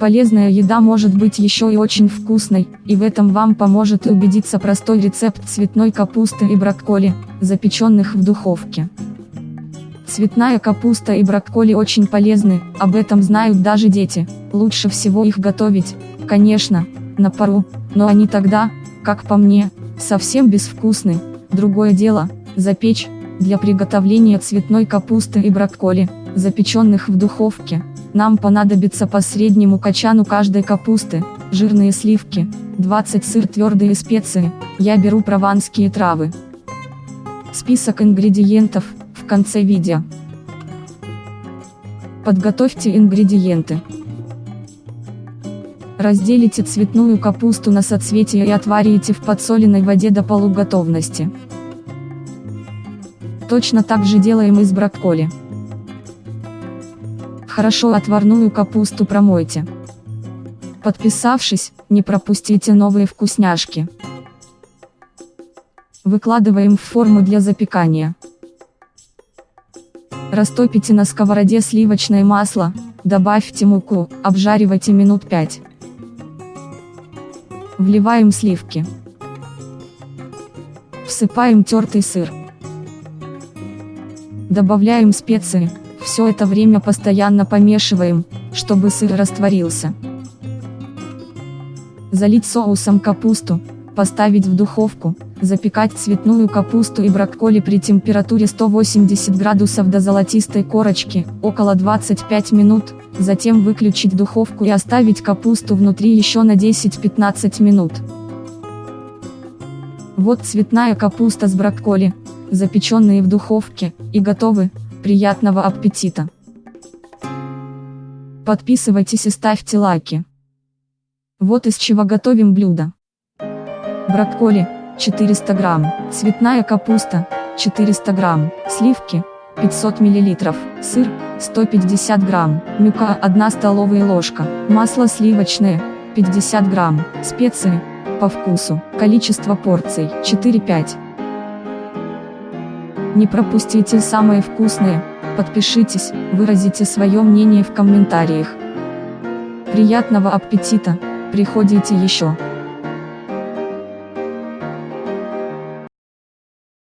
Полезная еда может быть еще и очень вкусной, и в этом вам поможет убедиться простой рецепт цветной капусты и брокколи, запеченных в духовке. Цветная капуста и брокколи очень полезны, об этом знают даже дети, лучше всего их готовить, конечно, на пару, но они тогда, как по мне, совсем безвкусны, другое дело, запечь, для приготовления цветной капусты и брокколи, запеченных в духовке, нам понадобится по среднему качану каждой капусты, жирные сливки, 20 сыр твердые специи, я беру прованские травы. Список ингредиентов, в конце видео. Подготовьте ингредиенты. Разделите цветную капусту на соцветия и отварите в подсоленной воде до полуготовности. Точно так же делаем и с брокколи. Хорошо отварную капусту промойте. Подписавшись, не пропустите новые вкусняшки. Выкладываем в форму для запекания. Растопите на сковороде сливочное масло, добавьте муку, обжаривайте минут 5. Вливаем сливки. Всыпаем тертый сыр. Добавляем специи, все это время постоянно помешиваем, чтобы сыр растворился. Залить соусом капусту, поставить в духовку, запекать цветную капусту и брокколи при температуре 180 градусов до золотистой корочки, около 25 минут, затем выключить духовку и оставить капусту внутри еще на 10-15 минут. Вот цветная капуста с брокколи, запеченные в духовке, и готовы, Приятного аппетита! Подписывайтесь и ставьте лайки. Вот из чего готовим блюдо. Брокколи, 400 грамм, цветная капуста, 400 грамм, сливки, 500 миллилитров, сыр, 150 грамм, мука 1 столовая ложка, масло сливочное, 50 грамм, специи, по вкусу, количество порций, 4-5. Не пропустите самые вкусные, подпишитесь, выразите свое мнение в комментариях. Приятного аппетита, приходите еще.